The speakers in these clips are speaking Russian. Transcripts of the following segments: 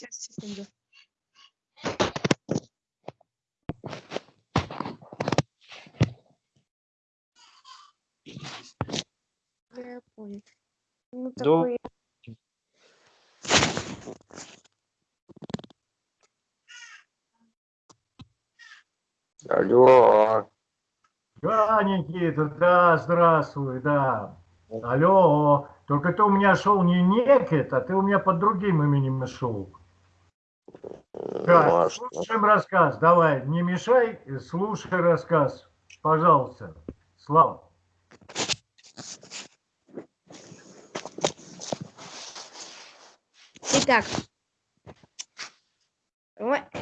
Сейчас, секунду. Я понял. Ну, такой... Алло. Да, Никита, да, здравствуй, да. Алло, только ты у меня шел не Некет, а ты у меня под другим именем шел. Ну, Так, а что? слушаем рассказ, давай, не мешай, слушай рассказ, пожалуйста. Слава. Итак,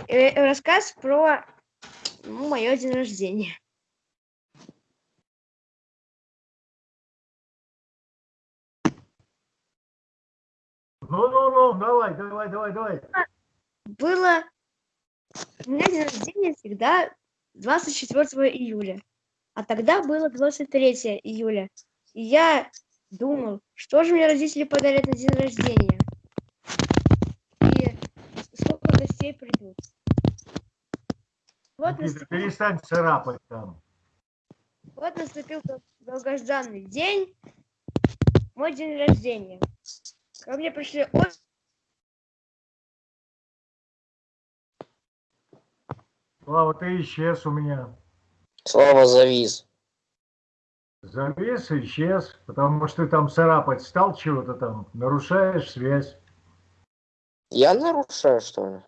э, рассказ про ну, мое день рождения. Ну-ну-ну, давай, давай, давай, давай. Было... У меня день рождения всегда 24 июля. А тогда было 23 июля. И я думал, что же мне родители подарят на день рождения. И сколько гостей придут. Вот наступил, перестань царапать там. вот наступил долгожданный день, мой день рождения. Ко мне пришли очень Слава, ты исчез у меня. Слава завис. Завис, исчез, потому что ты там царапать стал чего-то там, нарушаешь связь. Я нарушаю, что ли?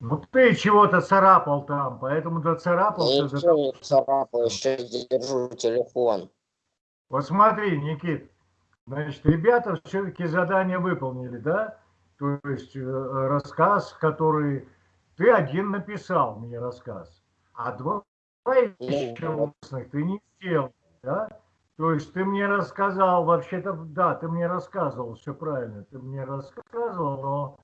Ну ты чего-то царапал там, поэтому ты царапал. Я ничего не царапал, еще держу телефон. Вот смотри, Никит, значит, ребята все-таки задание выполнили, да? То есть э, рассказ, который ты один написал мне рассказ, а два еще ты не сделал, да? То есть ты мне рассказал, вообще-то, да, ты мне рассказывал, все правильно, ты мне рассказывал, но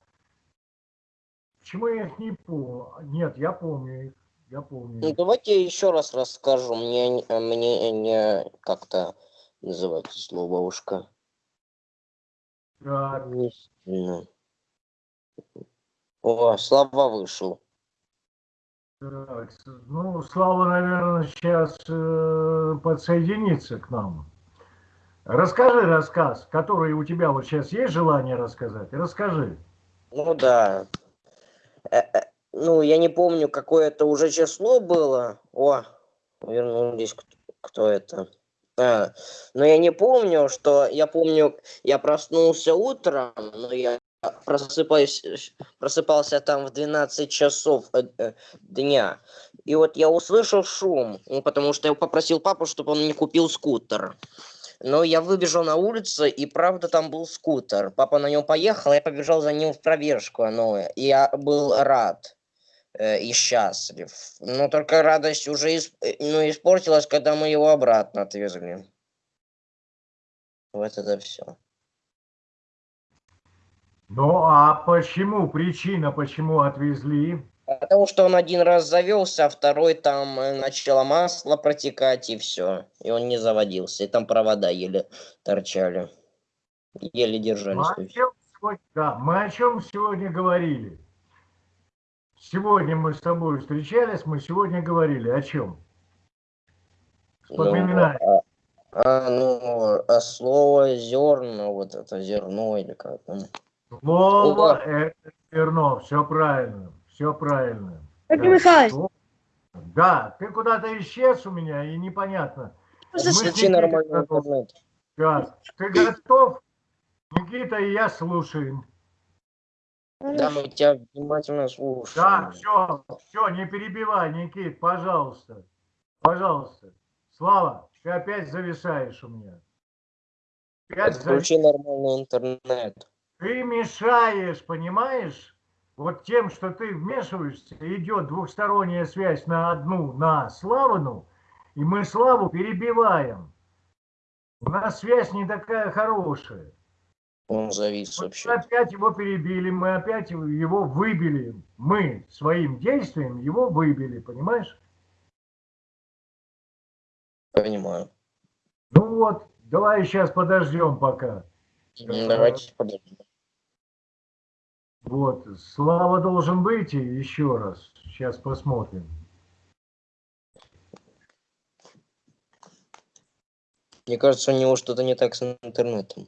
почему я их не помню? Нет, я помню их, я помню. Ну, давайте я еще раз расскажу. Мне, не- э, мне не как-то называется слово ушко. Так, Не сильно. О, Слава вышел. Так, ну, Слава, наверное, сейчас э, подсоединится к нам. Расскажи рассказ, который у тебя вот сейчас есть желание рассказать? Расскажи. Ну да. Э, э, ну, я не помню, какое это уже число было. О, вернулись. Кто, кто это? А, но я не помню, что... Я помню, я проснулся утром, но я просыпаюсь, просыпался там в 12 часов э, э, дня. И вот я услышал шум, потому что я попросил папу, чтобы он мне купил скутер. Но я выбежал на улицу, и правда там был скутер. Папа на нем поехал, я побежал за ним в пробежку. И я был рад э, и счастлив. Но только радость уже ис- э, ну, испортилась, когда мы его обратно отвезли. Вот это все. Ну, а почему, причина, почему отвезли? Потому что он один раз завелся, а второй там э, начало масло протекать, и все. И он не заводился. И там провода еле торчали. Еле Мы держались. о чем сегодня, да, мы о чем сегодня говорили? Сегодня мы с тобой встречались, мы сегодня говорили о чем? Вспоминай. Ну, а, а, ну, а слово зерна, вот это зерно или как там. Слово – это зерно, все правильно, все правильно. Сергей Да, Михайлович? Да, ты куда-то исчез у меня, и непонятно. Включи нормальный готовы. интернет. Сейчас. Ты готов? Никита и я слушаем. Да, мы тебя внимательно слушаем. Да, все, все, не перебивай, Никит, пожалуйста. Пожалуйста. Слава, ты опять зависаешь у меня. Опять Подключи нормальный интернет. Ты мешаешь, понимаешь? Вот тем, что ты вмешиваешься, идет двухсторонняя связь на одну, на Славину, и мы Славу перебиваем. У нас связь не такая хорошая. Он завис Вот вообще. Мы опять его перебили, мы опять его выбили. Мы своим действием его выбили, понимаешь? Понимаю. Ну вот, давай сейчас подождем пока. Давайте подождем. Вот, Слава должен выйти еще раз. Сейчас посмотрим. Мне кажется, у него что-то не так с интернетом.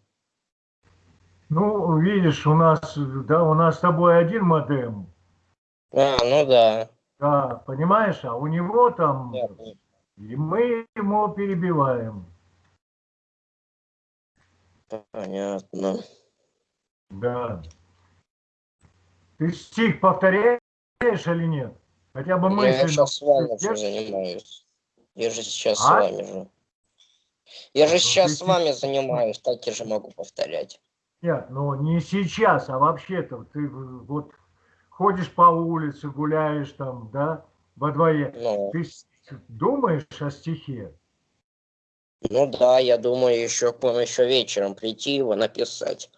Ну, видишь, у нас, да, у нас с тобой один модем. А, ну да. Да, понимаешь, а у него там, Понятно. и мы ему перебиваем. Понятно. Да. Ты стих повторяешь или нет? Хотя бы Я мысленно. сейчас с вами же занимаюсь. Я же сейчас с А? вами же. Я же Ну, сейчас ты с вами занимаюсь, так я же могу повторять. Нет, ну не сейчас, а вообще-то ты вот ходишь по улице, гуляешь там, да, во дворе. Ну, Ты с- думаешь о стихе? ну да, я думаю, еще к вам еще вечером прийти его написать.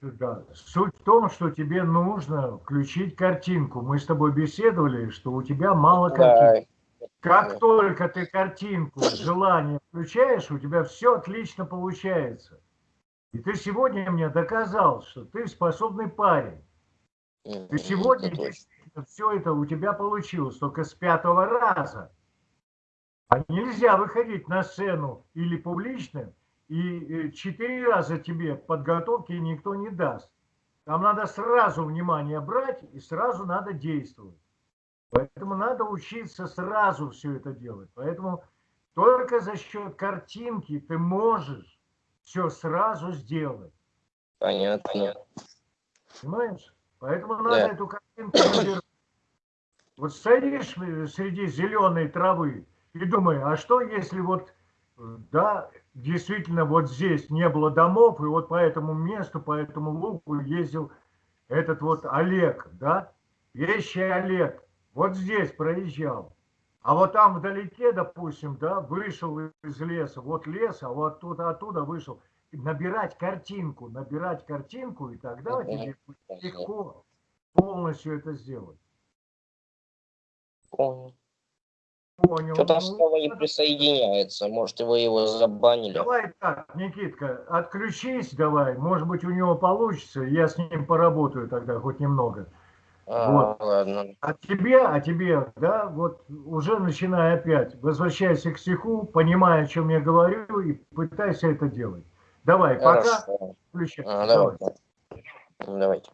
Да. Суть в том, что тебе нужно включить картинку. Мы с тобой беседовали, что у тебя мало картинки. Да, Как только ты картинку, желание включаешь, у тебя все отлично получается. И ты сегодня мне доказал, что ты способный парень. Ты сегодня действительно все это у тебя получилось, только с пятого раза. А нельзя выходить на сцену или публично, и э, четыре раза тебе подготовки никто не даст. Там надо сразу внимание брать и сразу надо действовать. Поэтому надо учиться сразу все это делать. Поэтому только за счет картинки ты можешь все сразу сделать. Понятно. Понимаешь? Поэтому надо Да. эту картинку. Вот стоишь э, среди зеленой травы и думаешь, а что если вот, э, да, действительно вот здесь не было домов, и вот по этому месту, по этому лугу ездил этот вот Олег, да, вещий Олег, вот здесь проезжал. А вот там вдалеке, допустим, да, вышел из леса, вот лес, а вот тут оттуда вышел. Набирать картинку, набирать картинку, и тогда Мгм. тебе легко полностью это сделать. Понял. Понял. Что-то Ну, Слава не присоединяется. Может, вы его забанили? Давай так, Никитка, отключись давай. Может быть, у него получится. Я с ним поработаю тогда хоть немного. А, Вот. ладно. А тебе, а тебе, да, вот уже начинай опять. Возвращайся к стиху, понимая, о чем я говорю, и пытайся это делать. Давай, пока. Хорошо. Включай. А, Давай. давай. Ну, Давайте.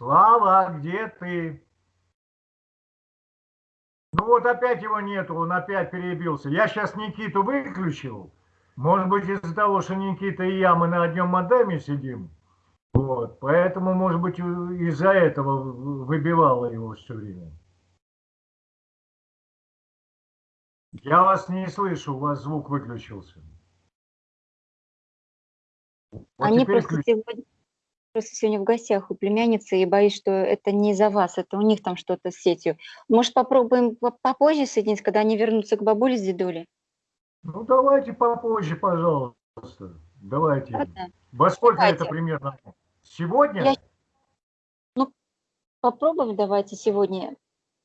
Слава, где ты? Ну вот опять его нету, он опять перебился. Я сейчас Никиту выключил. Может быть, из-за того, что Никита и я, мы на одном модеме сидим. Вот, поэтому, может быть, из-за этого выбивало его все время. Я вас не слышу, у вас звук выключился. Вот Они просто включ- сегодня, просто сегодня в гостях у племянницы, и боюсь, что это не из-за вас, это у них там что-то с сетью. Может, попробуем по- попозже соединиться, когда они вернутся к бабуле с дедулей? Ну, давайте попозже, пожалуйста. Давайте. Ладно? Во сколько Давайте. это примерно? Сегодня? Я- Попробуем давайте сегодня.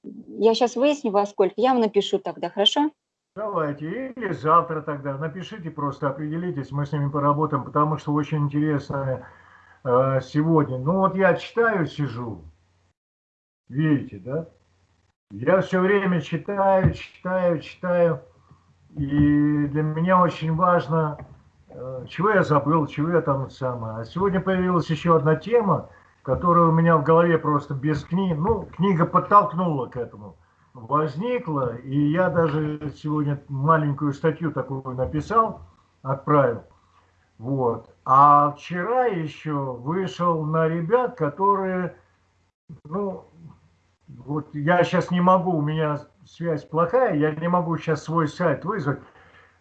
Я сейчас выясню, во сколько. Я вам напишу тогда, хорошо? Давайте. Или завтра тогда. Напишите просто, определитесь, мы с ними поработаем, потому что очень интересно э, сегодня. Ну вот я читаю, сижу. Видите, да? Я все время читаю, читаю, читаю. И для меня очень важно, э, чего я забыл, чего я там самое. А сегодня появилась еще одна тема, которая у меня в голове просто без книг. Ну, книга подтолкнула к этому. Возникла, и я даже сегодня маленькую статью такую написал, отправил. Вот. А вчера еще вышел на ребят, которые, ну, вот я сейчас не могу, у меня связь плохая, я не могу сейчас свой сайт вызвать.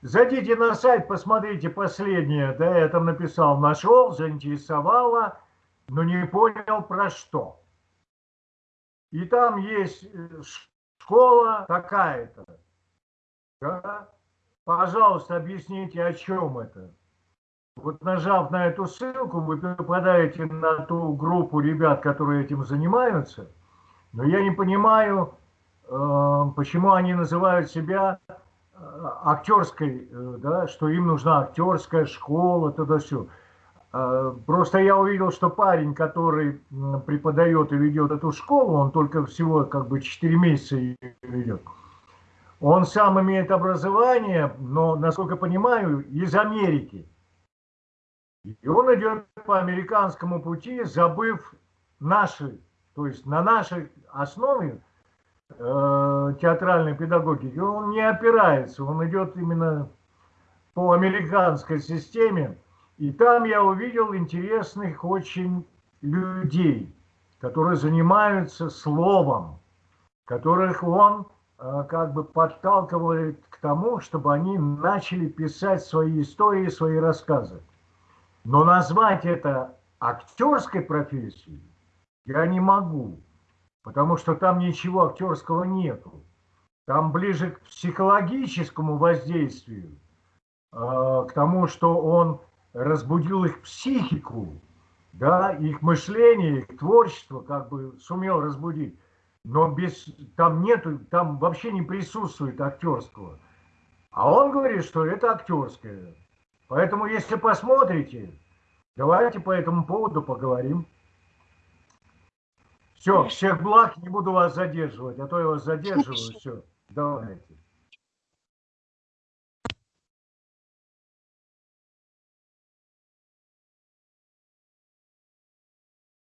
Зайдите на сайт, посмотрите последнее, да, я там написал, нашел, заинтересовало, но не понял про что. И там есть э, школа такая-то. Да? Пожалуйста, объясните, о чем это. Вот нажав на эту ссылку, вы попадаете на ту группу ребят, которые этим занимаются. Но я не понимаю, э, почему они называют себя э, актерской, э, да, что им нужна актерская школа, туда все. Просто я увидел, что парень, который преподает и ведет эту школу, он только всего как бы 4 месяца ее ведет. Он сам имеет образование, но, насколько понимаю, из Америки. И он идет по американскому пути, забыв наши, то есть на нашей основе э, театральной педагогики, он не опирается, он идет именно по американской системе. И там я увидел интересных очень людей, которые занимаются словом, которых он э, как бы подталкивает к тому, чтобы они начали писать свои истории, свои рассказы. Но назвать это актерской профессией я не могу, потому что там ничего актерского нету. Там ближе к психологическому воздействию, а, к тому, что он разбудил их психику, да, их мышление, их творчество как бы сумел разбудить. Но без, там нету, там вообще не присутствует актерского. А он говорит, что это актерское. Поэтому, если посмотрите, давайте по этому поводу поговорим. Все, всех благ, не буду вас задерживать, а то я вас задерживаю. Все, давайте.